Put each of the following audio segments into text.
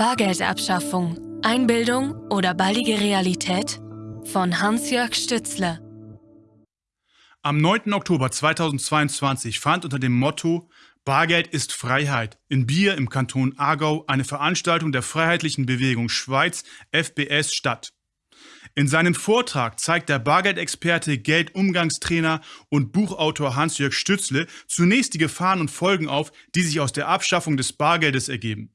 Bargeldabschaffung, Einbildung oder baldige Realität? Von Hans-Jörg Stützle. Am 9. Oktober 2022 fand unter dem Motto Bargeld ist Freiheit in Bier im Kanton Aargau eine Veranstaltung der Freiheitlichen Bewegung Schweiz FBS statt. In seinem Vortrag zeigt der Bargeldexperte, Geldumgangstrainer und Buchautor Hans-Jörg Stützle zunächst die Gefahren und Folgen auf, die sich aus der Abschaffung des Bargeldes ergeben.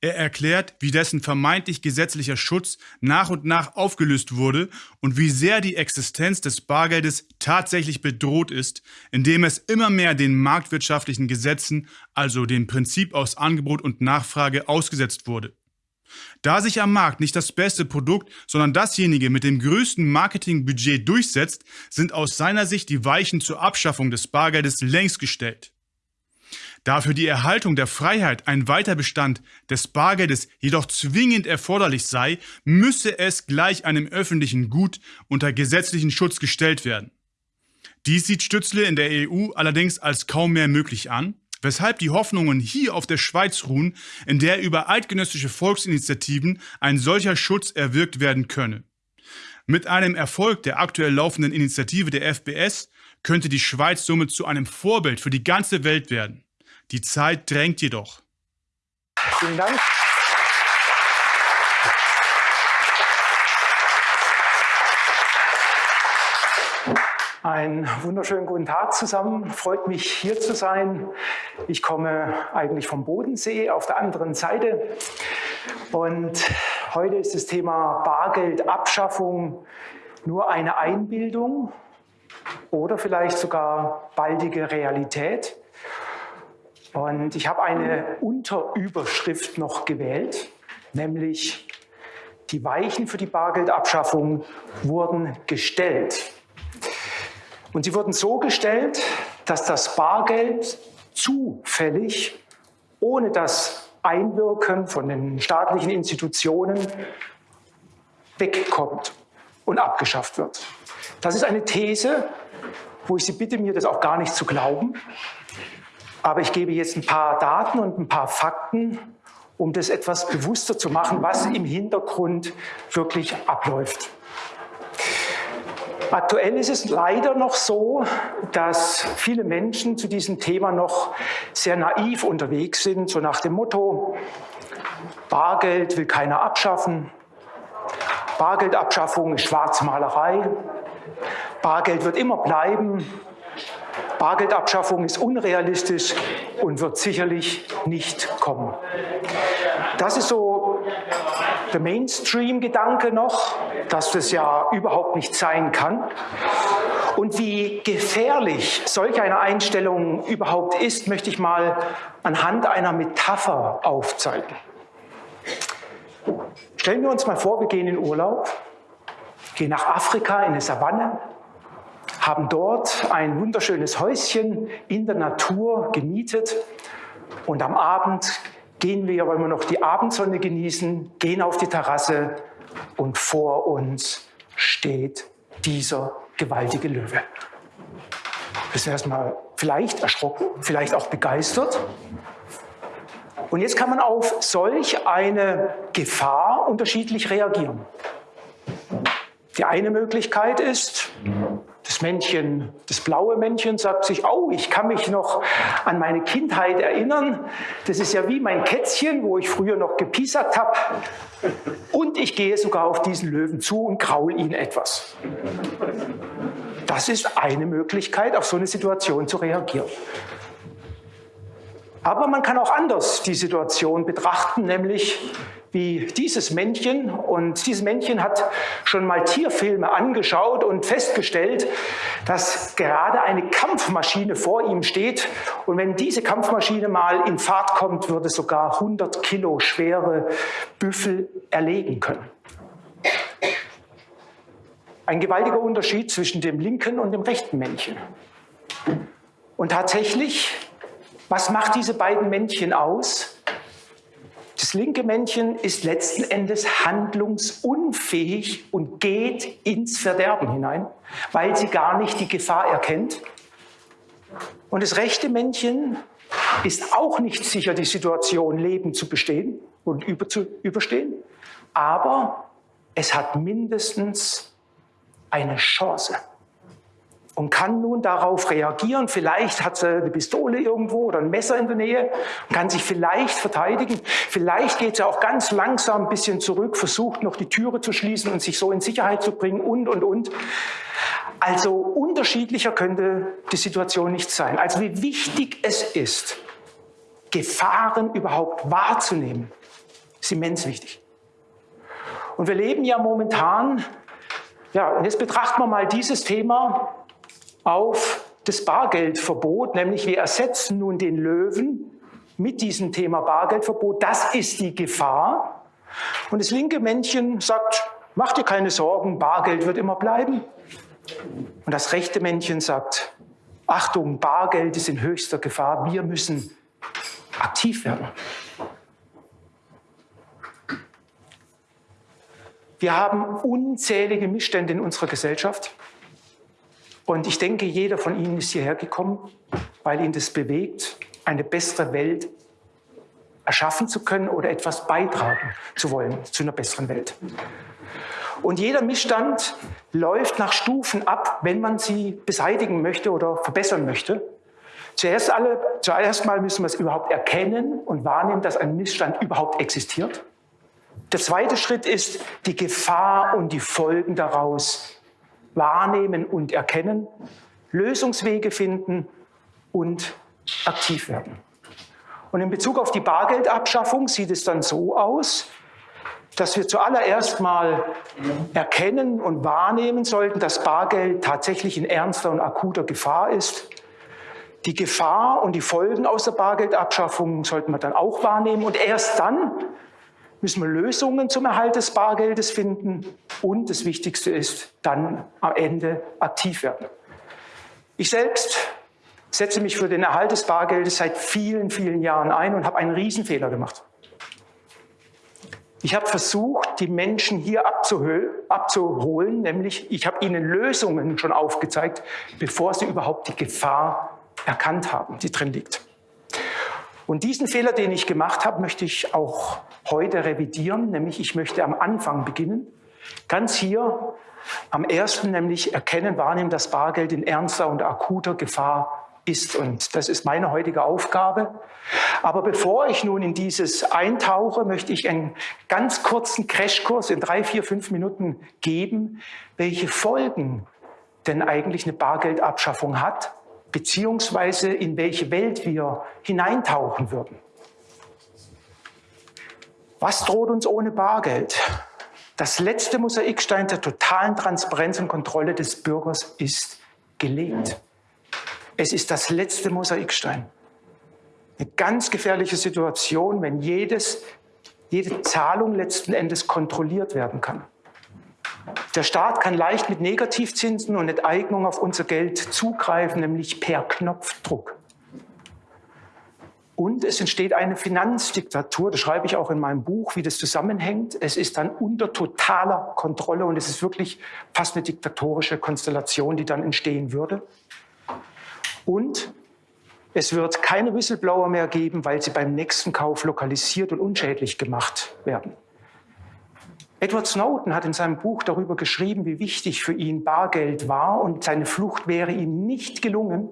Er erklärt, wie dessen vermeintlich gesetzlicher Schutz nach und nach aufgelöst wurde und wie sehr die Existenz des Bargeldes tatsächlich bedroht ist, indem es immer mehr den marktwirtschaftlichen Gesetzen, also dem Prinzip aus Angebot und Nachfrage, ausgesetzt wurde. Da sich am Markt nicht das beste Produkt, sondern dasjenige mit dem größten Marketingbudget durchsetzt, sind aus seiner Sicht die Weichen zur Abschaffung des Bargeldes längst gestellt. Da für die Erhaltung der Freiheit ein Weiterbestand des Bargeldes jedoch zwingend erforderlich sei, müsse es gleich einem öffentlichen Gut unter gesetzlichen Schutz gestellt werden. Dies sieht Stützle in der EU allerdings als kaum mehr möglich an, weshalb die Hoffnungen hier auf der Schweiz ruhen, in der über eidgenössische Volksinitiativen ein solcher Schutz erwirkt werden könne. Mit einem Erfolg der aktuell laufenden Initiative der FBS könnte die Schweiz somit zu einem Vorbild für die ganze Welt werden. Die Zeit drängt jedoch. Vielen Dank. Einen wunderschönen guten Tag zusammen. Freut mich hier zu sein. Ich komme eigentlich vom Bodensee auf der anderen Seite. Und heute ist das Thema Bargeldabschaffung nur eine Einbildung oder vielleicht sogar baldige Realität. Und ich habe eine Unterüberschrift noch gewählt, nämlich die Weichen für die Bargeldabschaffung wurden gestellt. Und sie wurden so gestellt, dass das Bargeld zufällig, ohne das Einwirken von den staatlichen Institutionen, wegkommt und abgeschafft wird. Das ist eine These, wo ich Sie bitte, mir das auch gar nicht zu glauben. Aber ich gebe jetzt ein paar Daten und ein paar Fakten, um das etwas bewusster zu machen, was im Hintergrund wirklich abläuft. Aktuell ist es leider noch so, dass viele Menschen zu diesem Thema noch sehr naiv unterwegs sind, so nach dem Motto, Bargeld will keiner abschaffen, Bargeldabschaffung ist Schwarzmalerei, Bargeld wird immer bleiben, Bargeldabschaffung ist unrealistisch und wird sicherlich nicht kommen. Das ist so der Mainstream-Gedanke noch, dass das ja überhaupt nicht sein kann. Und wie gefährlich solch eine Einstellung überhaupt ist, möchte ich mal anhand einer Metapher aufzeigen. Stellen wir uns mal vor, wir gehen in Urlaub, gehen nach Afrika in eine Savanne, haben dort ein wunderschönes Häuschen in der Natur gemietet und am Abend gehen wir, wollen wir noch die Abendsonne genießen, gehen auf die Terrasse und vor uns steht dieser gewaltige Löwe. Wir sind erstmal vielleicht erschrocken, vielleicht auch begeistert. Und jetzt kann man auf solch eine Gefahr unterschiedlich reagieren. Die eine Möglichkeit ist, das Männchen, das blaue Männchen sagt sich, oh, ich kann mich noch an meine Kindheit erinnern. Das ist ja wie mein Kätzchen, wo ich früher noch gepiesackt habe. Und ich gehe sogar auf diesen Löwen zu und kraul ihn etwas. Das ist eine Möglichkeit, auf so eine Situation zu reagieren. Aber man kann auch anders die Situation betrachten, nämlich wie dieses Männchen. Und dieses Männchen hat schon mal Tierfilme angeschaut und festgestellt, dass gerade eine Kampfmaschine vor ihm steht. Und wenn diese Kampfmaschine mal in Fahrt kommt, würde sogar 100 Kilo schwere Büffel erlegen können. Ein gewaltiger Unterschied zwischen dem linken und dem rechten Männchen. Und tatsächlich, was macht diese beiden Männchen aus? Das linke Männchen ist letzten Endes handlungsunfähig und geht ins Verderben hinein, weil sie gar nicht die Gefahr erkennt. Und das rechte Männchen ist auch nicht sicher, die Situation lebend zu bestehen und über zu überstehen, aber es hat mindestens eine Chance und kann nun darauf reagieren. Vielleicht hat sie eine Pistole irgendwo oder ein Messer in der Nähe und kann sich vielleicht verteidigen. Vielleicht geht sie auch ganz langsam ein bisschen zurück, versucht noch die Türe zu schließen und sich so in Sicherheit zu bringen und, und, und. Also unterschiedlicher könnte die Situation nicht sein. Also wie wichtig es ist, Gefahren überhaupt wahrzunehmen, ist immens wichtig. Und wir leben ja momentan, ja, und jetzt betrachten wir mal dieses Thema auf das Bargeldverbot, nämlich wir ersetzen nun den Löwen mit diesem Thema Bargeldverbot. Das ist die Gefahr. Und das linke Männchen sagt, mach dir keine Sorgen, Bargeld wird immer bleiben. Und das rechte Männchen sagt, Achtung, Bargeld ist in höchster Gefahr, wir müssen aktiv werden. Wir haben unzählige Missstände in unserer Gesellschaft. Und ich denke, jeder von Ihnen ist hierher gekommen, weil ihn das bewegt, eine bessere Welt erschaffen zu können oder etwas beitragen zu wollen zu einer besseren Welt. Und jeder Missstand läuft nach Stufen ab, wenn man sie beseitigen möchte oder verbessern möchte. Zuerst, alle, zuerst mal müssen wir es überhaupt erkennen und wahrnehmen, dass ein Missstand überhaupt existiert. Der zweite Schritt ist, die Gefahr und die Folgen daraus wahrnehmen und erkennen, Lösungswege finden und aktiv werden. Und in Bezug auf die Bargeldabschaffung sieht es dann so aus, dass wir zuallererst mal erkennen und wahrnehmen sollten, dass Bargeld tatsächlich in ernster und akuter Gefahr ist. Die Gefahr und die Folgen aus der Bargeldabschaffung sollten wir dann auch wahrnehmen. Und erst dann müssen wir Lösungen zum Erhalt des Bargeldes finden und das Wichtigste ist, dann am Ende aktiv werden. Ich selbst setze mich für den Erhalt des Bargeldes seit vielen, vielen Jahren ein und habe einen Riesenfehler gemacht. Ich habe versucht, die Menschen hier abzuholen, nämlich ich habe ihnen Lösungen schon aufgezeigt, bevor sie überhaupt die Gefahr erkannt haben, die drin liegt. Und diesen Fehler, den ich gemacht habe, möchte ich auch heute revidieren, nämlich ich möchte am Anfang beginnen. Ganz hier am ersten, nämlich erkennen, wahrnehmen, dass Bargeld in ernster und akuter Gefahr ist. Und das ist meine heutige Aufgabe. Aber bevor ich nun in dieses eintauche, möchte ich einen ganz kurzen Crashkurs in drei, vier, fünf Minuten geben, welche Folgen denn eigentlich eine Bargeldabschaffung hat beziehungsweise in welche Welt wir hineintauchen würden. Was droht uns ohne Bargeld? Das letzte Mosaikstein der totalen Transparenz und Kontrolle des Bürgers ist gelegt. Es ist das letzte Mosaikstein. Eine ganz gefährliche Situation, wenn jedes, jede Zahlung letzten Endes kontrolliert werden kann. Der Staat kann leicht mit Negativzinsen und Enteignung auf unser Geld zugreifen, nämlich per Knopfdruck. Und es entsteht eine Finanzdiktatur, das schreibe ich auch in meinem Buch, wie das zusammenhängt. Es ist dann unter totaler Kontrolle und es ist wirklich fast eine diktatorische Konstellation, die dann entstehen würde. Und es wird keine Whistleblower mehr geben, weil sie beim nächsten Kauf lokalisiert und unschädlich gemacht werden. Edward Snowden hat in seinem Buch darüber geschrieben, wie wichtig für ihn Bargeld war und seine Flucht wäre ihm nicht gelungen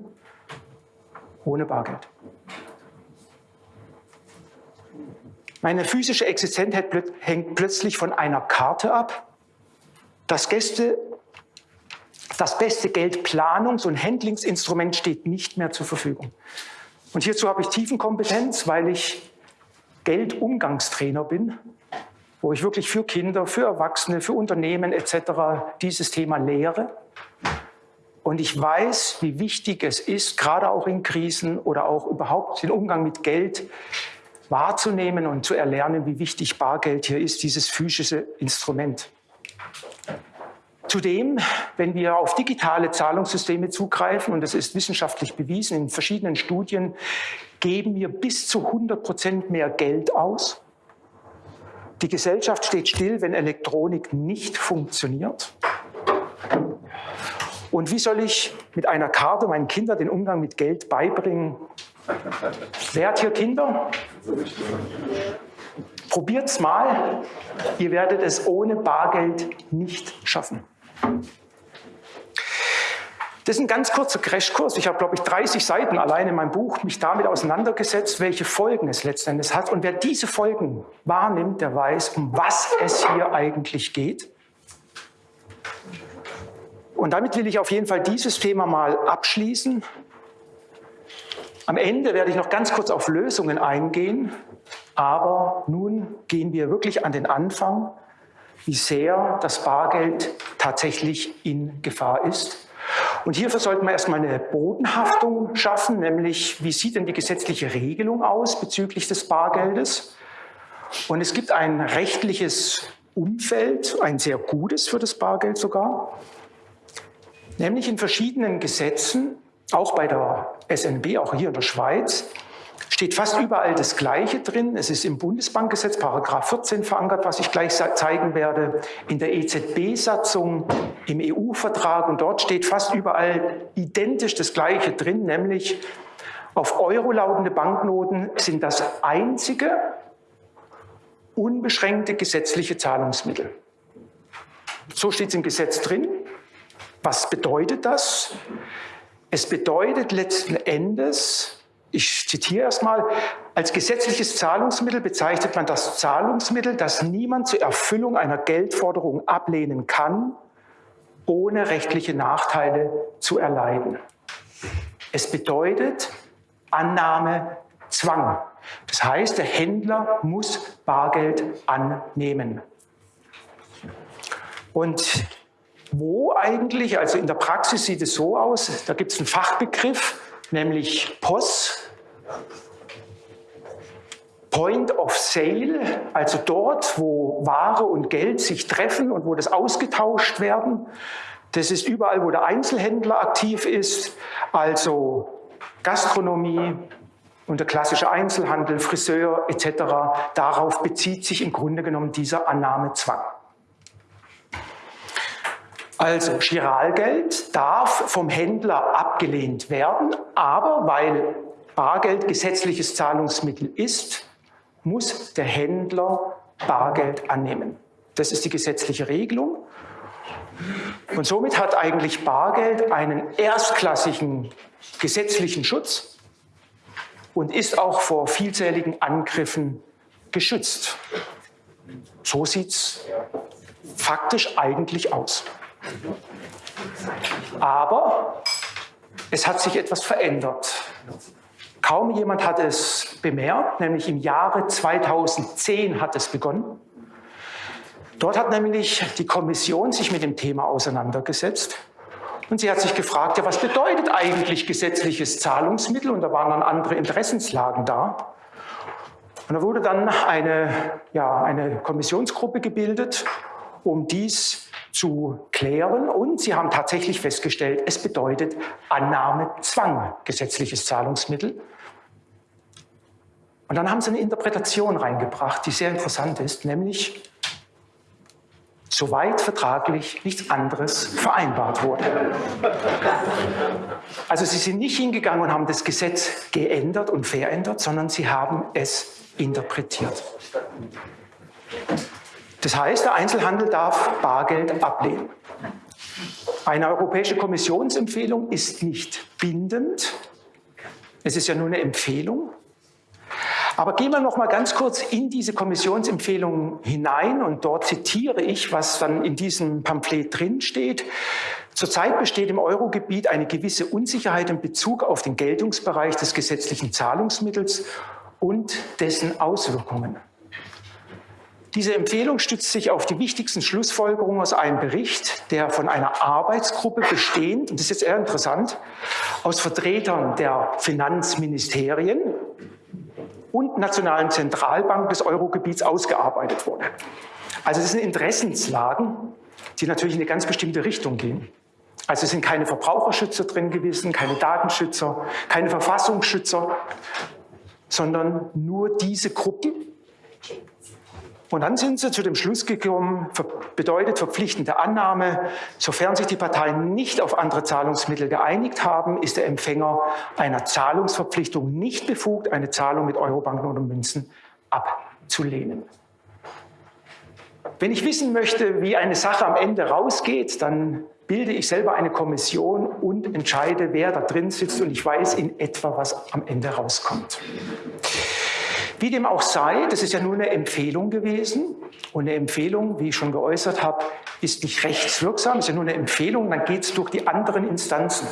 ohne Bargeld. Meine physische Existenz hängt plötzlich von einer Karte ab. Das, Gäste, das beste Geldplanungs- und Handlingsinstrument steht nicht mehr zur Verfügung. Und hierzu habe ich Tiefenkompetenz, weil ich Geldumgangstrainer bin wo ich wirklich für Kinder, für Erwachsene, für Unternehmen etc. dieses Thema lehre. Und ich weiß, wie wichtig es ist, gerade auch in Krisen oder auch überhaupt den Umgang mit Geld wahrzunehmen und zu erlernen, wie wichtig Bargeld hier ist, dieses physische Instrument. Zudem, wenn wir auf digitale Zahlungssysteme zugreifen, und das ist wissenschaftlich bewiesen in verschiedenen Studien, geben wir bis zu 100 Prozent mehr Geld aus die Gesellschaft steht still, wenn Elektronik nicht funktioniert. Und wie soll ich mit einer Karte meinen Kindern den Umgang mit Geld beibringen? Wer hat hier Kinder? Probiert's mal. Ihr werdet es ohne Bargeld nicht schaffen. Das ist ein ganz kurzer Crashkurs. Ich habe, glaube ich, 30 Seiten allein in meinem Buch mich damit auseinandergesetzt, welche Folgen es letztendlich hat. Und wer diese Folgen wahrnimmt, der weiß, um was es hier eigentlich geht. Und damit will ich auf jeden Fall dieses Thema mal abschließen. Am Ende werde ich noch ganz kurz auf Lösungen eingehen, aber nun gehen wir wirklich an den Anfang, wie sehr das Bargeld tatsächlich in Gefahr ist. Und hierfür sollten wir erstmal eine Bodenhaftung schaffen, nämlich wie sieht denn die gesetzliche Regelung aus bezüglich des Bargeldes? Und es gibt ein rechtliches Umfeld, ein sehr gutes für das Bargeld sogar. Nämlich in verschiedenen Gesetzen, auch bei der SNB, auch hier in der Schweiz, steht fast überall das Gleiche drin. Es ist im Bundesbankgesetz, Paragraph 14 verankert, was ich gleich zeigen werde, in der EZB-Satzung, im EU-Vertrag und dort steht fast überall identisch das Gleiche drin, nämlich auf Euro lautende Banknoten sind das einzige unbeschränkte gesetzliche Zahlungsmittel. So steht es im Gesetz drin. Was bedeutet das? Es bedeutet letzten Endes, ich zitiere erstmal, als gesetzliches Zahlungsmittel bezeichnet man das Zahlungsmittel, das niemand zur Erfüllung einer Geldforderung ablehnen kann, ohne rechtliche Nachteile zu erleiden. Es bedeutet Annahme Zwang. Das heißt, der Händler muss Bargeld annehmen. Und wo eigentlich, also in der Praxis sieht es so aus, da gibt es einen Fachbegriff, nämlich POS, Point of Sale, also dort, wo Ware und Geld sich treffen und wo das ausgetauscht werden. Das ist überall, wo der Einzelhändler aktiv ist, also Gastronomie und der klassische Einzelhandel, Friseur etc. Darauf bezieht sich im Grunde genommen dieser Annahmezwang. Also Giralgeld darf vom Händler abgelehnt werden, aber weil Bargeld gesetzliches Zahlungsmittel ist, muss der Händler Bargeld annehmen. Das ist die gesetzliche Regelung. Und somit hat eigentlich Bargeld einen erstklassigen gesetzlichen Schutz und ist auch vor vielzähligen Angriffen geschützt. So sieht es faktisch eigentlich aus. Aber es hat sich etwas verändert. Kaum jemand hat es bemerkt, nämlich im Jahre 2010 hat es begonnen. Dort hat nämlich die Kommission sich mit dem Thema auseinandergesetzt und sie hat sich gefragt, ja, was bedeutet eigentlich gesetzliches Zahlungsmittel? Und da waren dann andere Interessenslagen da. Und da wurde dann eine, ja, eine Kommissionsgruppe gebildet, um dies zu klären. Und sie haben tatsächlich festgestellt, es bedeutet Annahmezwang, gesetzliches Zahlungsmittel. Und dann haben sie eine Interpretation reingebracht, die sehr interessant ist, nämlich soweit vertraglich nichts anderes vereinbart wurde. Also sie sind nicht hingegangen und haben das Gesetz geändert und verändert, sondern sie haben es interpretiert. Das heißt, der Einzelhandel darf Bargeld ablehnen. Eine Europäische Kommissionsempfehlung ist nicht bindend. Es ist ja nur eine Empfehlung. Aber gehen wir noch mal ganz kurz in diese Kommissionsempfehlung hinein und dort zitiere ich, was dann in diesem Pamphlet drin steht. Zurzeit besteht im Eurogebiet eine gewisse Unsicherheit in Bezug auf den Geltungsbereich des gesetzlichen Zahlungsmittels und dessen Auswirkungen. Diese Empfehlung stützt sich auf die wichtigsten Schlussfolgerungen aus einem Bericht, der von einer Arbeitsgruppe bestehend, und das ist jetzt eher interessant, aus Vertretern der Finanzministerien und Nationalen Zentralbank des Eurogebiets ausgearbeitet wurde. Also es sind Interessenslagen, die natürlich in eine ganz bestimmte Richtung gehen. Also es sind keine Verbraucherschützer drin gewesen, keine Datenschützer, keine Verfassungsschützer, sondern nur diese Gruppen, Und dann sind sie zu dem Schluss gekommen, bedeutet verpflichtende Annahme, sofern sich die Parteien nicht auf andere Zahlungsmittel geeinigt haben, ist der Empfänger einer Zahlungsverpflichtung nicht befugt, eine Zahlung mit Eurobanken oder Münzen abzulehnen. Wenn ich wissen möchte, wie eine Sache am Ende rausgeht, dann bilde ich selber eine Kommission und entscheide, wer da drin sitzt und ich weiß in etwa, was am Ende rauskommt. Wie dem auch sei, das ist ja nur eine Empfehlung gewesen. Und eine Empfehlung, wie ich schon geäußert habe, ist nicht rechtswirksam, ist ja nur eine Empfehlung, dann geht es durch die anderen Instanzen.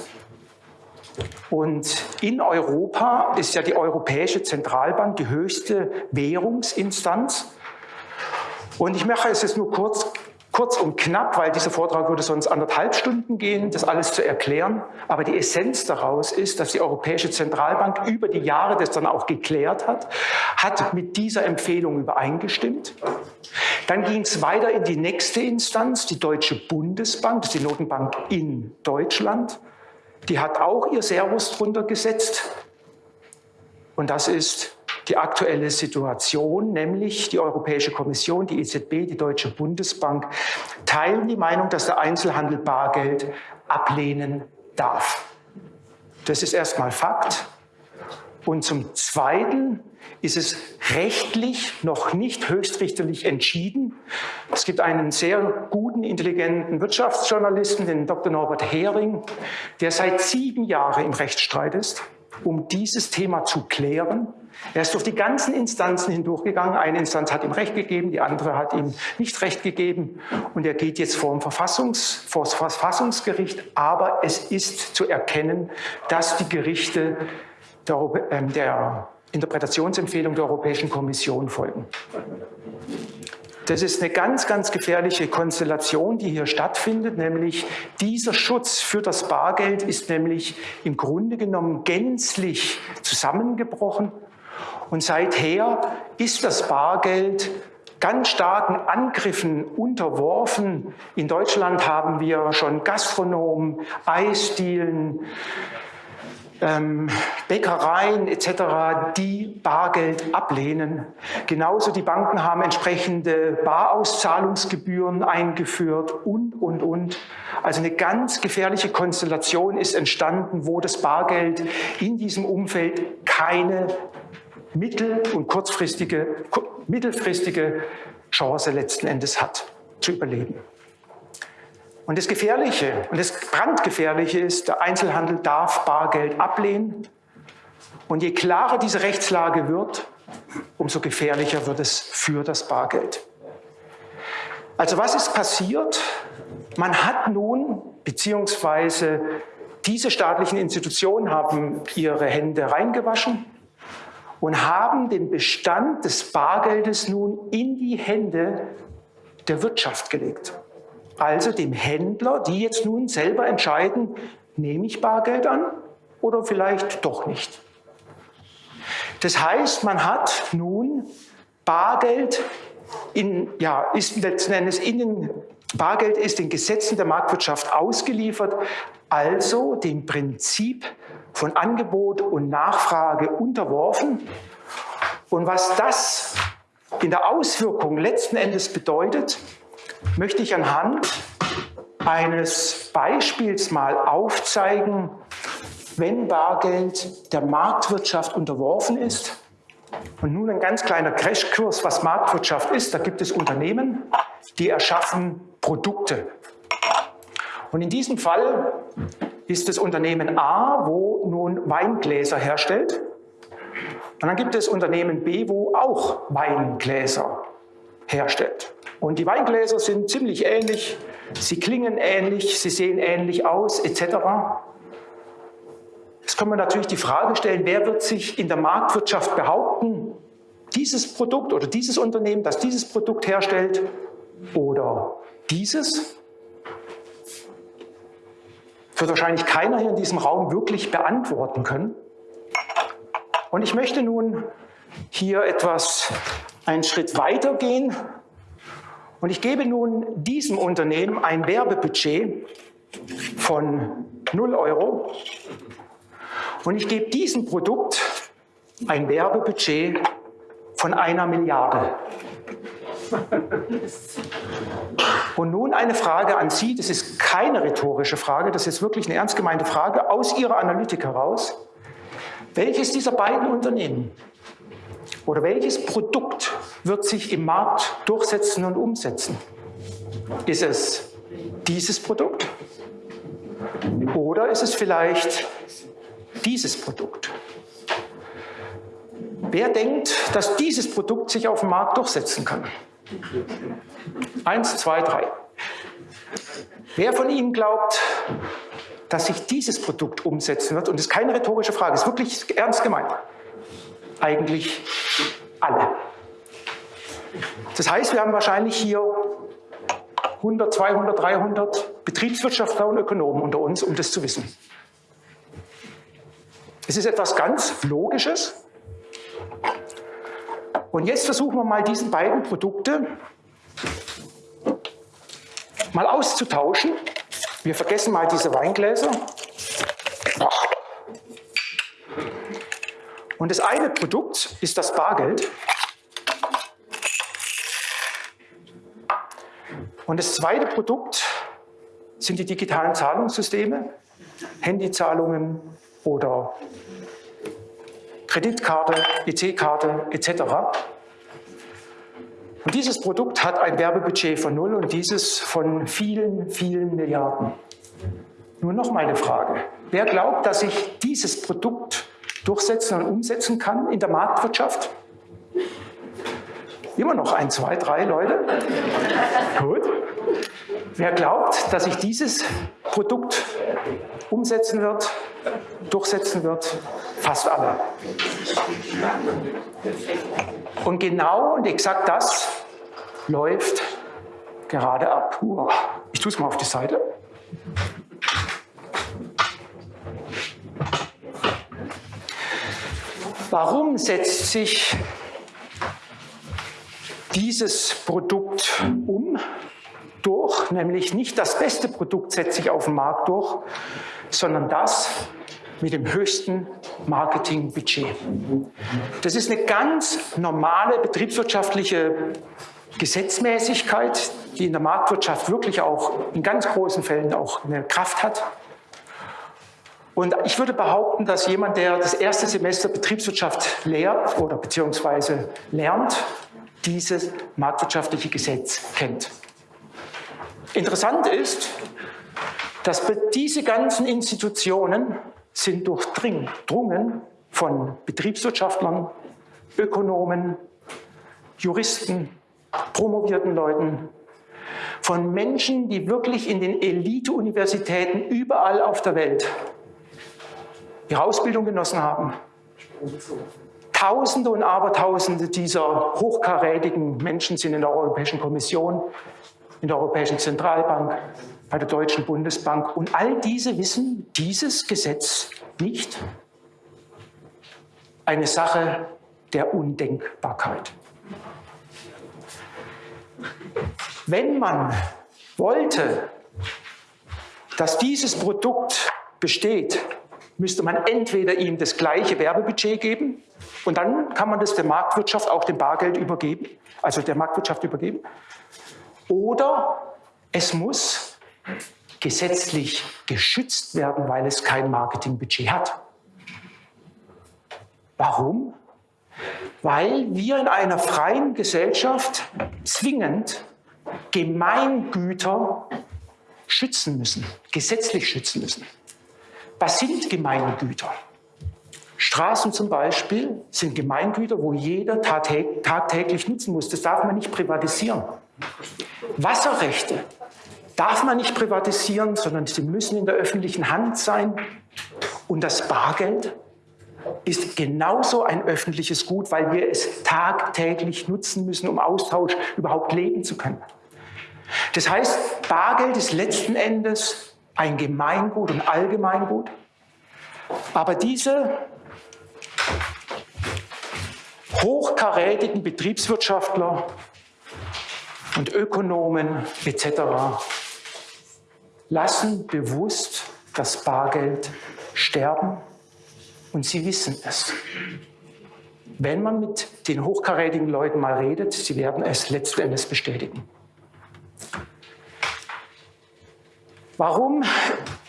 Und in Europa ist ja die Europäische Zentralbank die höchste Währungsinstanz. Und ich mache es jetzt nur kurz Kurz und knapp, weil dieser Vortrag würde sonst anderthalb Stunden gehen, das alles zu erklären. Aber die Essenz daraus ist, dass die Europäische Zentralbank über die Jahre das dann auch geklärt hat, hat mit dieser Empfehlung übereingestimmt. Dann ging es weiter in die nächste Instanz, die Deutsche Bundesbank, das ist die Notenbank in Deutschland. Die hat auch ihr Servus drunter gesetzt. Und das ist die aktuelle Situation, nämlich die Europäische Kommission, die EZB, die Deutsche Bundesbank, teilen die Meinung, dass der Einzelhandel Bargeld ablehnen darf. Das ist erstmal Fakt. Und zum Zweiten ist es rechtlich noch nicht höchstrichterlich entschieden. Es gibt einen sehr guten, intelligenten Wirtschaftsjournalisten, den Dr. Norbert Hering, der seit sieben Jahren im Rechtsstreit ist um dieses Thema zu klären. Er ist durch die ganzen Instanzen hindurchgegangen. Eine Instanz hat ihm Recht gegeben, die andere hat ihm nicht Recht gegeben. Und er geht jetzt vor dem Verfassungs, vor das Verfassungsgericht. Aber es ist zu erkennen, dass die Gerichte der, äh, der Interpretationsempfehlung der Europäischen Kommission folgen. Das ist eine ganz, ganz gefährliche Konstellation, die hier stattfindet, nämlich dieser Schutz für das Bargeld ist nämlich im Grunde genommen gänzlich zusammengebrochen. Und seither ist das Bargeld ganz starken Angriffen unterworfen. In Deutschland haben wir schon Gastronomen, Eisdielen, ähm, Bäckereien etc., die Bargeld ablehnen. Genauso die Banken haben entsprechende Barauszahlungsgebühren eingeführt und, und, und. Also eine ganz gefährliche Konstellation ist entstanden, wo das Bargeld in diesem Umfeld keine mittel- und kurzfristige, mittelfristige Chance letzten Endes hat, zu überleben. Und das Gefährliche und das Brandgefährliche ist, der Einzelhandel darf Bargeld ablehnen. Und je klarer diese Rechtslage wird, umso gefährlicher wird es für das Bargeld. Also was ist passiert? Man hat nun, beziehungsweise diese staatlichen Institutionen haben ihre Hände reingewaschen und haben den Bestand des Bargeldes nun in die Hände der Wirtschaft gelegt also dem Händler, die jetzt nun selber entscheiden, nehme ich Bargeld an oder vielleicht doch nicht. Das heißt, man hat nun Bargeld in, ja, ist letzten Endes in den, Bargeld ist den Gesetzen der Marktwirtschaft ausgeliefert, also dem Prinzip von Angebot und Nachfrage unterworfen. Und was das in der Auswirkung letzten Endes bedeutet, möchte ich anhand eines Beispiels mal aufzeigen, wenn Bargeld der Marktwirtschaft unterworfen ist. Und nun ein ganz kleiner Crashkurs, was Marktwirtschaft ist. Da gibt es Unternehmen, die erschaffen Produkte. Und in diesem Fall ist das Unternehmen A, wo nun Weingläser herstellt. Und dann gibt es Unternehmen B, wo auch Weingläser herstellt. Und die Weingläser sind ziemlich ähnlich, sie klingen ähnlich, sie sehen ähnlich aus, etc. Jetzt kann man natürlich die Frage stellen, wer wird sich in der Marktwirtschaft behaupten, dieses Produkt oder dieses Unternehmen, das dieses Produkt herstellt, oder dieses? Wird wahrscheinlich keiner hier in diesem Raum wirklich beantworten können. Und ich möchte nun hier etwas einen Schritt weiter gehen und ich gebe nun diesem Unternehmen ein Werbebudget von 0 Euro und ich gebe diesem Produkt ein Werbebudget von einer Milliarde. Und nun eine Frage an Sie, das ist keine rhetorische Frage, das ist wirklich eine ernst gemeinte Frage aus Ihrer Analytik heraus. Welches dieser beiden Unternehmen oder welches Produkt wird sich im Markt durchsetzen und umsetzen? Ist es dieses Produkt oder ist es vielleicht dieses Produkt? Wer denkt, dass dieses Produkt sich auf dem Markt durchsetzen kann? Eins, zwei, drei. Wer von Ihnen glaubt, dass sich dieses Produkt umsetzen wird? Und das ist keine rhetorische Frage, ist wirklich ernst gemeint. Eigentlich alle. Das heißt, wir haben wahrscheinlich hier 100, 200, 300 Betriebswirtschaftler und Ökonomen unter uns, um das zu wissen. Es ist etwas ganz Logisches. Und jetzt versuchen wir mal diesen beiden Produkte mal auszutauschen. Wir vergessen mal diese Weingläser. Und das eine Produkt ist das Bargeld. Und das zweite Produkt sind die digitalen Zahlungssysteme, Handyzahlungen oder Kreditkarte, EC-Karte etc. Und dieses Produkt hat ein Werbebudget von null und dieses von vielen, vielen Milliarden. Nur noch mal eine Frage. Wer glaubt, dass sich dieses Produkt durchsetzen und umsetzen kann in der Marktwirtschaft? Immer noch ein, zwei, drei Leute? Gut. Wer glaubt, dass sich dieses Produkt umsetzen wird, durchsetzen wird? Fast alle. Und genau und exakt das läuft gerade ab. Ich tue es mal auf die Seite. Warum setzt sich dieses Produkt um? Durch, nämlich nicht das beste Produkt setzt sich auf dem Markt durch, sondern das mit dem höchsten Marketingbudget. Das ist eine ganz normale betriebswirtschaftliche Gesetzmäßigkeit, die in der Marktwirtschaft wirklich auch in ganz großen Fällen auch eine Kraft hat. Und ich würde behaupten, dass jemand, der das erste Semester Betriebswirtschaft lehrt oder beziehungsweise lernt, dieses marktwirtschaftliche Gesetz kennt. Interessant ist, dass diese ganzen Institutionen sind durchdrungen von Betriebswirtschaftlern, Ökonomen, Juristen, promovierten Leuten, von Menschen, die wirklich in den Elite-Universitäten überall auf der Welt ihre Ausbildung genossen haben. Tausende und Abertausende dieser hochkarätigen Menschen sind in der Europäischen Kommission, in der Europäischen Zentralbank, bei der Deutschen Bundesbank. Und all diese wissen dieses Gesetz nicht. Eine Sache der Undenkbarkeit. Wenn man wollte, dass dieses Produkt besteht, müsste man entweder ihm das gleiche Werbebudget geben und dann kann man das der Marktwirtschaft, auch dem Bargeld übergeben, also der Marktwirtschaft übergeben, oder es muss gesetzlich geschützt werden, weil es kein Marketingbudget hat. Warum? Weil wir in einer freien Gesellschaft zwingend Gemeingüter schützen müssen, gesetzlich schützen müssen. Was sind Gemeingüter? Straßen zum Beispiel sind Gemeingüter, wo jeder tagtäglich nutzen muss. Das darf man nicht privatisieren. Wasserrechte darf man nicht privatisieren, sondern sie müssen in der öffentlichen Hand sein. Und das Bargeld ist genauso ein öffentliches Gut, weil wir es tagtäglich nutzen müssen, um Austausch überhaupt leben zu können. Das heißt, Bargeld ist letzten Endes ein Gemeingut und Allgemeingut. Aber diese hochkarätigen Betriebswirtschaftler und Ökonomen etc. lassen bewusst das Bargeld sterben und sie wissen es. Wenn man mit den hochkarätigen Leuten mal redet, sie werden es letzten Endes bestätigen. Warum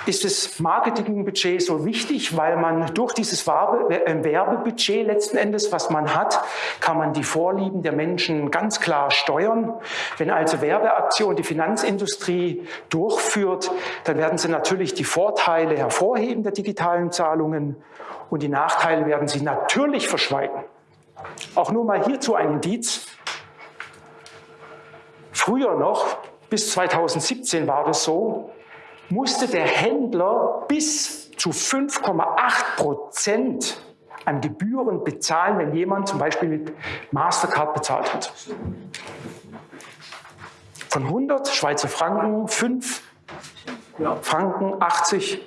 ist das Marketingbudget so wichtig? Weil man durch dieses äh, Werbebudget letzten Endes, was man hat, kann man die Vorlieben der Menschen ganz klar steuern. Wenn also Werbeaktion die Finanzindustrie durchführt, dann werden sie natürlich die Vorteile hervorheben der digitalen Zahlungen und die Nachteile werden sie natürlich verschweigen. Auch nur mal hierzu ein Indiz. Früher noch, bis 2017 war das so, musste der Händler bis zu 5,8 Prozent an Gebühren bezahlen, wenn jemand zum Beispiel mit Mastercard bezahlt hat. Von 100 Schweizer Franken 5 Franken 80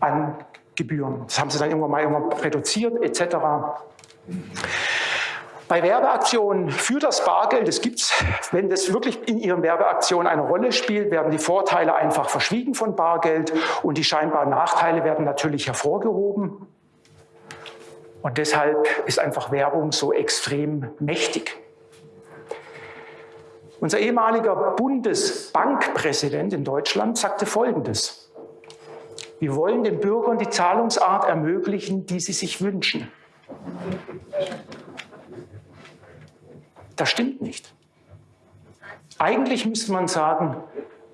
an Gebühren. Das haben sie dann irgendwann mal irgendwann reduziert etc. Bei Werbeaktionen für das Bargeld, das gibt's, wenn das wirklich in Ihren Werbeaktionen eine Rolle spielt, werden die Vorteile einfach verschwiegen von Bargeld und die scheinbaren Nachteile werden natürlich hervorgehoben. Und deshalb ist einfach Werbung so extrem mächtig. Unser ehemaliger Bundesbankpräsident in Deutschland sagte Folgendes. Wir wollen den Bürgern die Zahlungsart ermöglichen, die sie sich wünschen. Das stimmt nicht. Eigentlich müsste man sagen,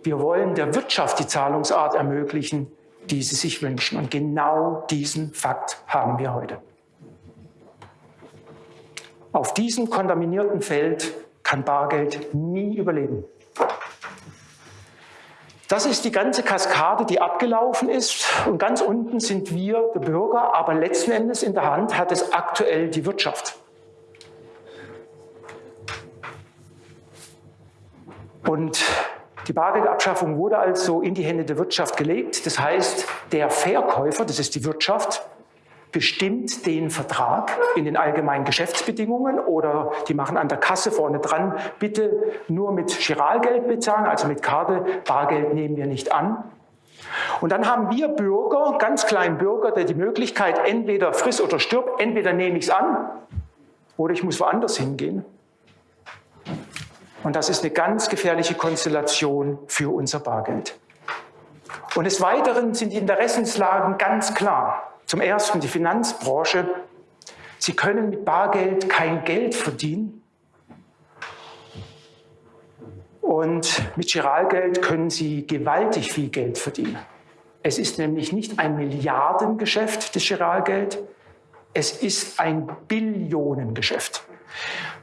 wir wollen der Wirtschaft die Zahlungsart ermöglichen, die sie sich wünschen. Und genau diesen Fakt haben wir heute. Auf diesem kontaminierten Feld kann Bargeld nie überleben. Das ist die ganze Kaskade, die abgelaufen ist. Und ganz unten sind wir, der Bürger, aber letzten Endes in der Hand hat es aktuell die Wirtschaft. Und die Bargeldabschaffung wurde also in die Hände der Wirtschaft gelegt. Das heißt, der Verkäufer, das ist die Wirtschaft, bestimmt den Vertrag in den allgemeinen Geschäftsbedingungen oder die machen an der Kasse vorne dran, bitte nur mit Giralgeld bezahlen, also mit Karte, Bargeld nehmen wir nicht an. Und dann haben wir Bürger, ganz kleinen Bürger, der die Möglichkeit, entweder friss oder stirb, entweder nehme ich es an oder ich muss woanders hingehen. Und das ist eine ganz gefährliche Konstellation für unser Bargeld. Und des Weiteren sind die Interessenslagen ganz klar. Zum Ersten die Finanzbranche. Sie können mit Bargeld kein Geld verdienen. Und mit Giralgeld können Sie gewaltig viel Geld verdienen. Es ist nämlich nicht ein Milliardengeschäft, das Giralgeld. Es ist ein Billionengeschäft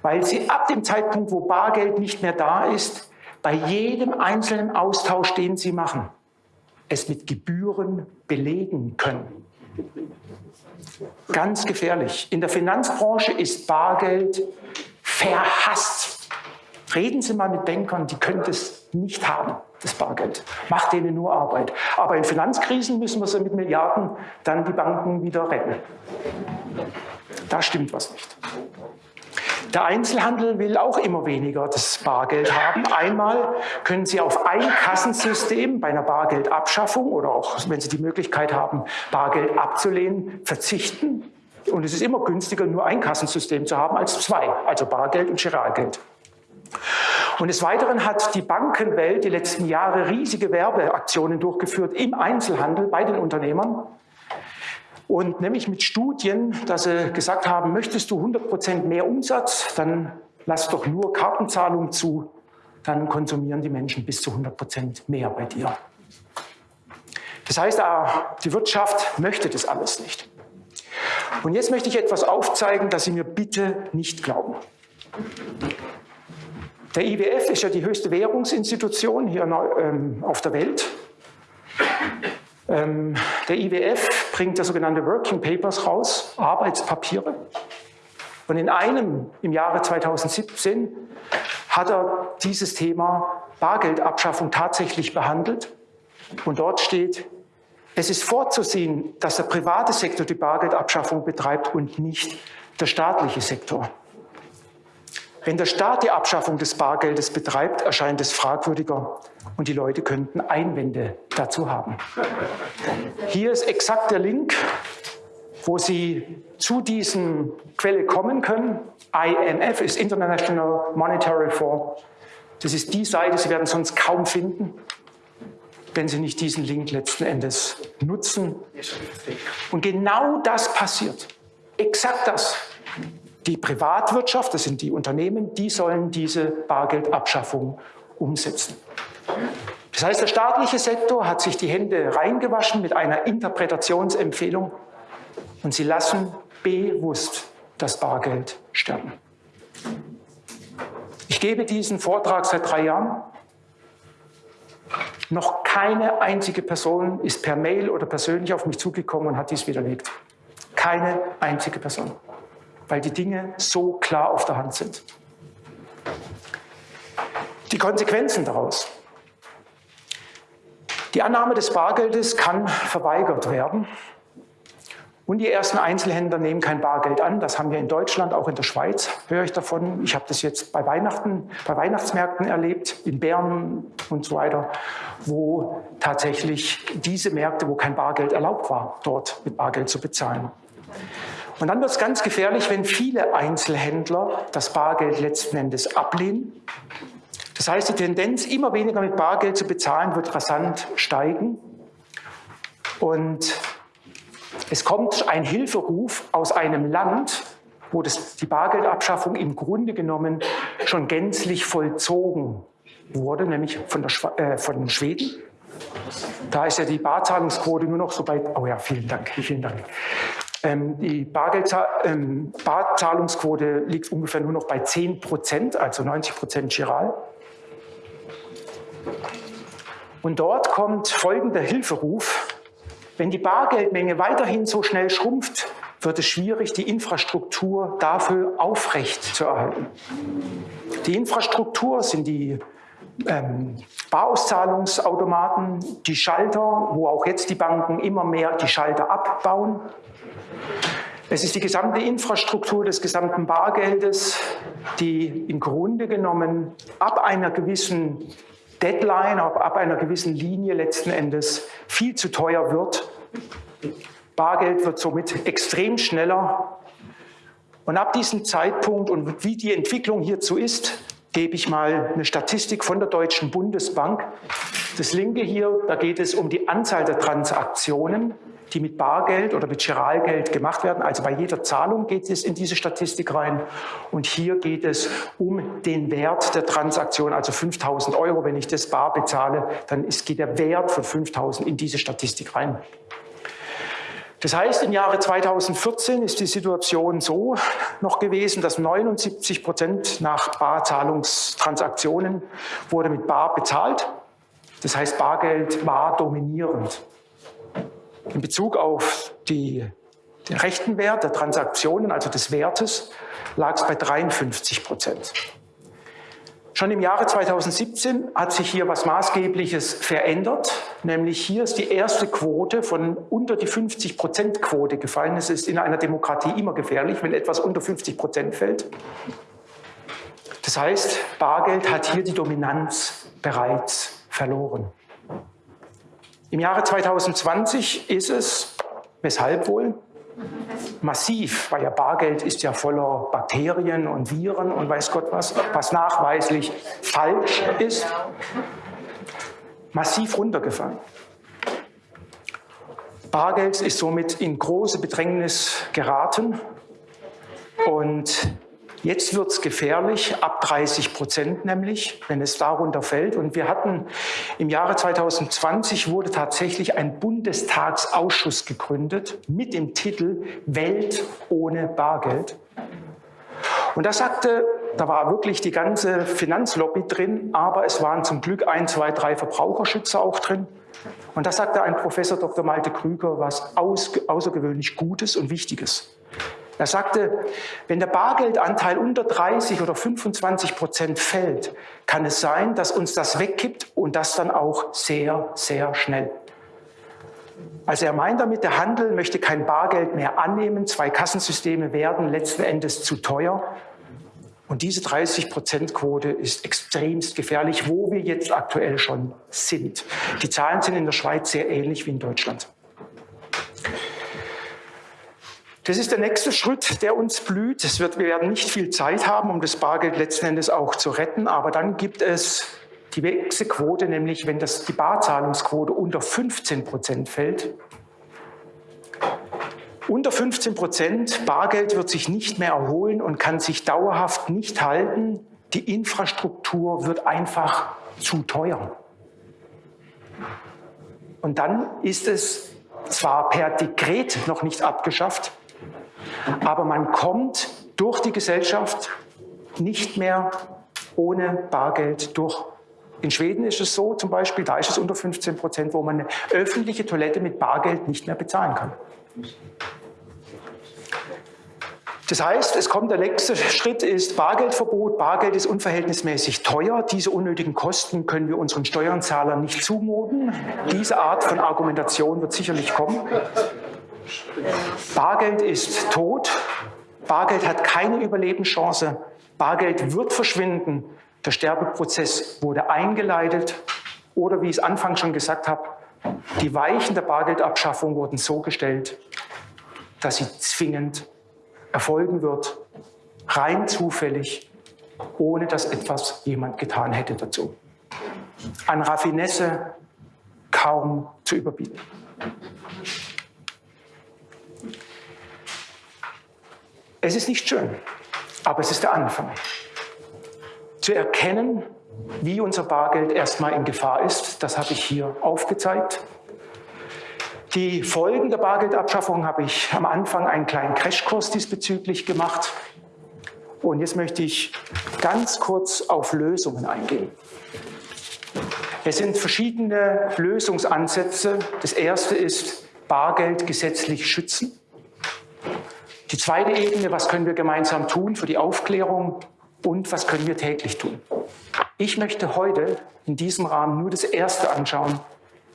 weil sie ab dem Zeitpunkt, wo Bargeld nicht mehr da ist, bei jedem einzelnen Austausch, den sie machen, es mit Gebühren belegen können. Ganz gefährlich. In der Finanzbranche ist Bargeld verhasst. Reden Sie mal mit Bankern, die können das nicht haben, das Bargeld. Macht denen nur Arbeit. Aber in Finanzkrisen müssen wir sie mit Milliarden dann die Banken wieder retten. Da stimmt was nicht. Der Einzelhandel will auch immer weniger das Bargeld haben. Einmal können Sie auf ein Kassensystem bei einer Bargeldabschaffung oder auch, wenn Sie die Möglichkeit haben, Bargeld abzulehnen, verzichten. Und es ist immer günstiger, nur ein Kassensystem zu haben als zwei, also Bargeld und Giralgeld. Und des Weiteren hat die Bankenwelt die letzten Jahre riesige Werbeaktionen durchgeführt im Einzelhandel bei den Unternehmern. Und nämlich mit Studien, dass sie gesagt haben, möchtest du 100 Prozent mehr Umsatz, dann lass doch nur Kartenzahlung zu, dann konsumieren die Menschen bis zu 100 Prozent mehr bei dir. Das heißt, die Wirtschaft möchte das alles nicht. Und jetzt möchte ich etwas aufzeigen, das Sie mir bitte nicht glauben. Der IWF ist ja die höchste Währungsinstitution hier ähm, auf der Welt. Ähm, der IWF bringt ja sogenannte Working Papers raus, Arbeitspapiere. Und in einem im Jahre 2017 hat er dieses Thema Bargeldabschaffung tatsächlich behandelt. Und dort steht, es ist vorzusehen, dass der private Sektor die Bargeldabschaffung betreibt und nicht der staatliche Sektor. Wenn der Staat die Abschaffung des Bargeldes betreibt, erscheint es fragwürdiger und die Leute könnten Einwände dazu haben. Hier ist exakt der Link wo Sie zu diesen Quelle kommen können. IMF ist International Monetary Fund. Das ist die Seite, Sie werden sonst kaum finden, wenn Sie nicht diesen Link letzten Endes nutzen. Und genau das passiert. Exakt das. Die Privatwirtschaft, das sind die Unternehmen, die sollen diese Bargeldabschaffung umsetzen. Das heißt, der staatliche Sektor hat sich die Hände reingewaschen mit einer Interpretationsempfehlung und sie lassen bewusst das Bargeld sterben. Ich gebe diesen Vortrag seit drei Jahren. Noch keine einzige Person ist per Mail oder persönlich auf mich zugekommen und hat dies widerlegt. Keine einzige Person, weil die Dinge so klar auf der Hand sind. Die Konsequenzen daraus. Die Annahme des Bargeldes kann verweigert werden. Und die ersten Einzelhändler nehmen kein Bargeld an. Das haben wir in Deutschland, auch in der Schweiz höre ich davon. Ich habe das jetzt bei Weihnachten, bei Weihnachtsmärkten erlebt, in Bern und so weiter, wo tatsächlich diese Märkte, wo kein Bargeld erlaubt war, dort mit Bargeld zu bezahlen. Und dann wird es ganz gefährlich, wenn viele Einzelhändler das Bargeld letzten Endes ablehnen. Das heißt, die Tendenz, immer weniger mit Bargeld zu bezahlen, wird rasant steigen. Und es kommt ein Hilferuf aus einem Land, wo das, die Bargeldabschaffung im Grunde genommen schon gänzlich vollzogen wurde, nämlich von, der, äh, von Schweden. Da ist ja die Barzahlungsquote nur noch so bei, oh ja, vielen Dank, vielen Dank. Ähm, die ähm, Barzahlungsquote liegt ungefähr nur noch bei 10 Prozent, also 90 Prozent Giral. Und dort kommt folgender Hilferuf wenn die Bargeldmenge weiterhin so schnell schrumpft, wird es schwierig, die Infrastruktur dafür aufrecht zu erhalten. Die Infrastruktur sind die ähm, Barauszahlungsautomaten, die Schalter, wo auch jetzt die Banken immer mehr die Schalter abbauen. Es ist die gesamte Infrastruktur des gesamten Bargeldes, die im Grunde genommen ab einer gewissen Deadline, ab einer gewissen Linie letzten Endes viel zu teuer wird. Bargeld wird somit extrem schneller. Und ab diesem Zeitpunkt und wie die Entwicklung hierzu ist, gebe ich mal eine Statistik von der Deutschen Bundesbank. Das linke hier, da geht es um die Anzahl der Transaktionen die mit Bargeld oder mit Giralgeld gemacht werden. Also bei jeder Zahlung geht es in diese Statistik rein. Und hier geht es um den Wert der Transaktion, also 5000 Euro. Wenn ich das bar bezahle, dann ist, geht der Wert von 5000 in diese Statistik rein. Das heißt, im Jahre 2014 ist die Situation so noch gewesen, dass 79 Prozent nach Barzahlungstransaktionen wurde mit Bar bezahlt. Das heißt, Bargeld war dominierend. In Bezug auf die, den rechten Wert der Transaktionen, also des Wertes, lag es bei 53 Prozent. Schon im Jahre 2017 hat sich hier was Maßgebliches verändert, nämlich hier ist die erste Quote von unter die 50 Prozent Quote gefallen. Es ist in einer Demokratie immer gefährlich, wenn etwas unter 50 Prozent fällt. Das heißt, Bargeld hat hier die Dominanz bereits verloren. Im Jahre 2020 ist es, weshalb wohl? Massiv, weil ja Bargeld ist ja voller Bakterien und Viren und weiß Gott was, was nachweislich falsch ist, massiv runtergefallen. Bargeld ist somit in große Bedrängnis geraten und Jetzt wird es gefährlich, ab 30 Prozent nämlich, wenn es darunter fällt. Und wir hatten im Jahre 2020 wurde tatsächlich ein Bundestagsausschuss gegründet mit dem Titel Welt ohne Bargeld. Und da sagte, da war wirklich die ganze Finanzlobby drin, aber es waren zum Glück ein, zwei, drei Verbraucherschützer auch drin. Und da sagte ein Professor Dr. Malte Krüger was außergewöhnlich Gutes und Wichtiges. Er sagte, wenn der Bargeldanteil unter 30 oder 25 Prozent fällt, kann es sein, dass uns das wegkippt und das dann auch sehr, sehr schnell. Also er meint damit, der Handel möchte kein Bargeld mehr annehmen. Zwei Kassensysteme werden letzten Endes zu teuer. Und diese 30-Prozent-Quote ist extremst gefährlich, wo wir jetzt aktuell schon sind. Die Zahlen sind in der Schweiz sehr ähnlich wie in Deutschland. Das ist der nächste Schritt, der uns blüht. Es wird, wir werden nicht viel Zeit haben, um das Bargeld letzten Endes auch zu retten, aber dann gibt es die nächste Quote, nämlich wenn das, die Barzahlungsquote unter 15 Prozent fällt. Unter 15 Prozent Bargeld wird sich nicht mehr erholen und kann sich dauerhaft nicht halten. Die Infrastruktur wird einfach zu teuer. Und dann ist es zwar per Dekret noch nicht abgeschafft, aber man kommt durch die Gesellschaft nicht mehr ohne Bargeld durch. In Schweden ist es so zum Beispiel, da ist es unter 15 Prozent, wo man eine öffentliche Toilette mit Bargeld nicht mehr bezahlen kann. Das heißt, es kommt der nächste Schritt ist Bargeldverbot. Bargeld ist unverhältnismäßig teuer. Diese unnötigen Kosten können wir unseren Steuerzahlern nicht zumuten. Diese Art von Argumentation wird sicherlich kommen. Bargeld ist tot. Bargeld hat keine Überlebenschance. Bargeld wird verschwinden. Der Sterbeprozess wurde eingeleitet. Oder wie ich es anfangs schon gesagt habe, die Weichen der Bargeldabschaffung wurden so gestellt, dass sie zwingend erfolgen wird, rein zufällig, ohne dass etwas jemand getan hätte dazu. An Raffinesse kaum zu überbieten. Es ist nicht schön, aber es ist der Anfang. Zu erkennen, wie unser Bargeld erstmal in Gefahr ist, das habe ich hier aufgezeigt. Die Folgen der Bargeldabschaffung habe ich am Anfang einen kleinen Crashkurs diesbezüglich gemacht. Und jetzt möchte ich ganz kurz auf Lösungen eingehen. Es sind verschiedene Lösungsansätze. Das erste ist Bargeld gesetzlich schützen. Die zweite Ebene, was können wir gemeinsam tun für die Aufklärung und was können wir täglich tun. Ich möchte heute in diesem Rahmen nur das erste anschauen,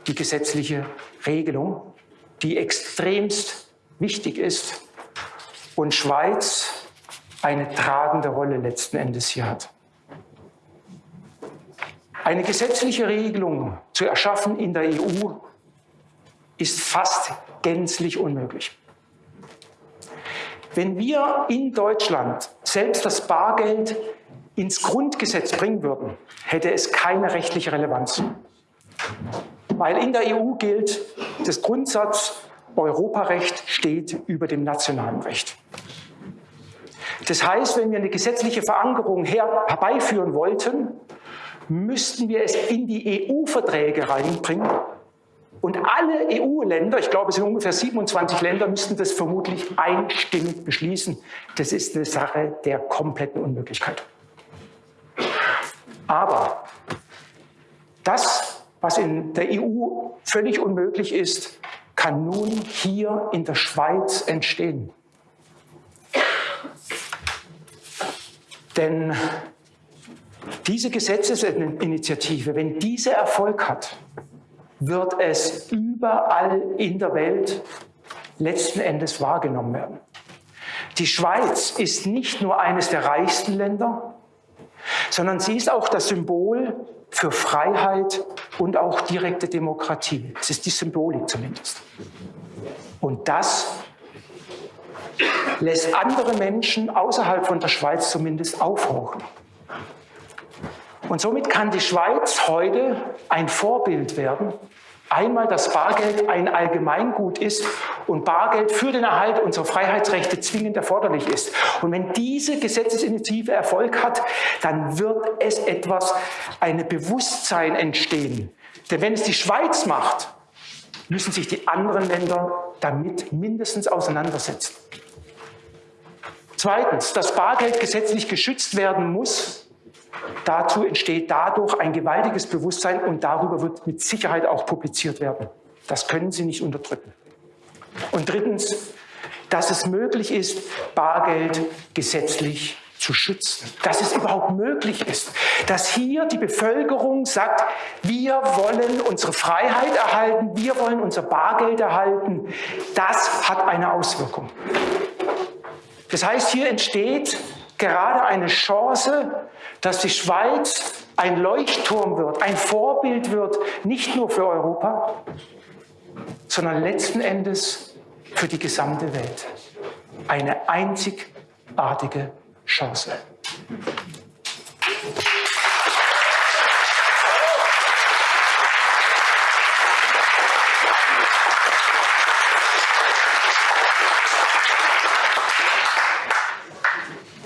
die gesetzliche Regelung, die extremst wichtig ist und Schweiz eine tragende Rolle letzten Endes hier hat. Eine gesetzliche Regelung zu erschaffen in der EU ist fast gänzlich unmöglich. Wenn wir in Deutschland selbst das Bargeld ins Grundgesetz bringen würden, hätte es keine rechtliche Relevanz weil in der EU gilt das Grundsatz, Europarecht steht über dem nationalen Recht. Das heißt, wenn wir eine gesetzliche Verankerung her herbeiführen wollten, müssten wir es in die EU-Verträge reinbringen. Und alle EU-Länder, ich glaube es sind ungefähr 27 Länder, müssten das vermutlich einstimmig beschließen. Das ist eine Sache der kompletten Unmöglichkeit. Aber das was in der EU völlig unmöglich ist, kann nun hier in der Schweiz entstehen. Denn diese Gesetzesinitiative, wenn diese Erfolg hat, wird es überall in der Welt letzten Endes wahrgenommen werden. Die Schweiz ist nicht nur eines der reichsten Länder, sondern sie ist auch das Symbol für Freiheit und auch direkte Demokratie. Das ist die Symbolik zumindest. Und das lässt andere Menschen außerhalb von der Schweiz zumindest aufhorchen. Und somit kann die Schweiz heute ein Vorbild werden Einmal, dass Bargeld ein Allgemeingut ist und Bargeld für den Erhalt unserer Freiheitsrechte zwingend erforderlich ist. Und wenn diese Gesetzesinitiative Erfolg hat, dann wird es etwas, ein Bewusstsein entstehen. Denn wenn es die Schweiz macht, müssen sich die anderen Länder damit mindestens auseinandersetzen. Zweitens, dass Bargeld gesetzlich geschützt werden muss, Dazu entsteht dadurch ein gewaltiges Bewusstsein und darüber wird mit Sicherheit auch publiziert werden. Das können Sie nicht unterdrücken. Und drittens, dass es möglich ist, Bargeld gesetzlich zu schützen, dass es überhaupt möglich ist, dass hier die Bevölkerung sagt, wir wollen unsere Freiheit erhalten, wir wollen unser Bargeld erhalten, das hat eine Auswirkung. Das heißt, hier entsteht gerade eine Chance, dass die Schweiz ein Leuchtturm wird, ein Vorbild wird, nicht nur für Europa, sondern letzten Endes für die gesamte Welt. eine einzigartige Chance.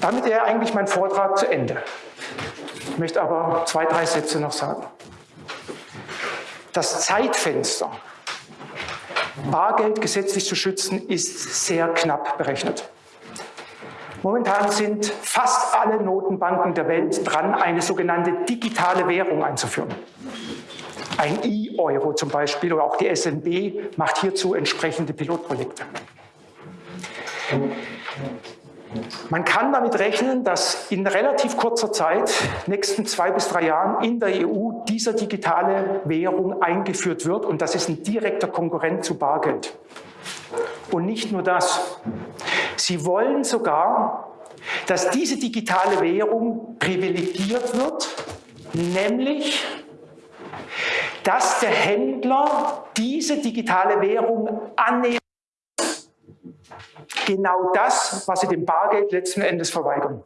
Damit wäre eigentlich mein Vortrag zu Ende. Ich möchte aber zwei, drei Sätze noch sagen. Das Zeitfenster, Bargeld gesetzlich zu schützen, ist sehr knapp berechnet. Momentan sind fast alle Notenbanken der Welt dran, eine sogenannte digitale Währung einzuführen. Ein E-Euro zum Beispiel oder auch die SNB macht hierzu entsprechende Pilotprojekte. Man kann damit rechnen, dass in relativ kurzer Zeit, nächsten zwei bis drei Jahren, in der EU diese digitale Währung eingeführt wird und das ist ein direkter Konkurrent zu Bargeld. Und nicht nur das. Sie wollen sogar, dass diese digitale Währung privilegiert wird, nämlich dass der Händler diese digitale Währung annehmen genau das, was sie dem Bargeld letzten Endes verweigern.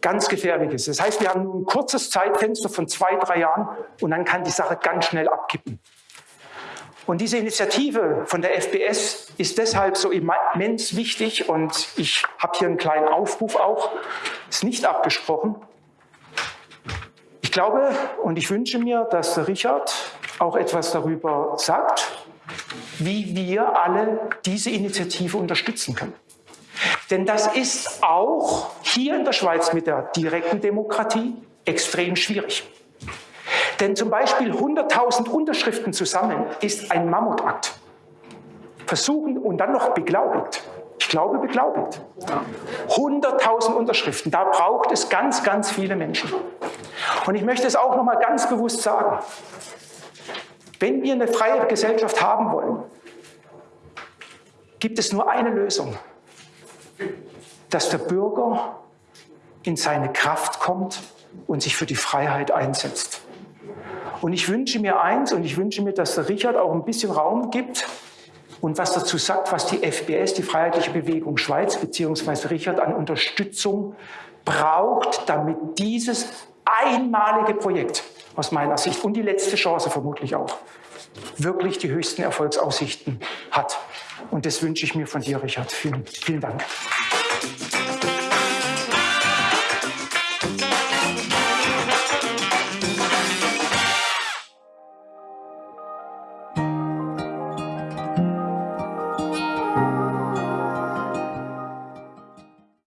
Ganz gefährliches. Das heißt, wir haben nur ein kurzes Zeitfenster von zwei, drei Jahren und dann kann die Sache ganz schnell abkippen. Und diese Initiative von der FBS ist deshalb so immens wichtig und ich habe hier einen kleinen Aufruf auch, ist nicht abgesprochen. Ich glaube und ich wünsche mir, dass Richard auch etwas darüber sagt, wie wir alle diese Initiative unterstützen können. Denn das ist auch hier in der Schweiz mit der direkten Demokratie extrem schwierig. Denn zum Beispiel 100.000 Unterschriften zu sammeln, ist ein Mammutakt. Versuchen und dann noch beglaubigt. Ich glaube beglaubigt. 100.000 Unterschriften, da braucht es ganz, ganz viele Menschen. Und ich möchte es auch noch mal ganz bewusst sagen. Wenn wir eine freie Gesellschaft haben wollen, gibt es nur eine Lösung, dass der Bürger in seine Kraft kommt und sich für die Freiheit einsetzt. Und ich wünsche mir eins, und ich wünsche mir, dass der Richard auch ein bisschen Raum gibt und was dazu sagt, was die FBS, die Freiheitliche Bewegung Schweiz, beziehungsweise Richard an Unterstützung braucht, damit dieses einmalige Projekt aus meiner Sicht und die letzte Chance vermutlich auch, wirklich die höchsten Erfolgsaussichten hat. Und das wünsche ich mir von dir, Richard. Vielen, vielen Dank.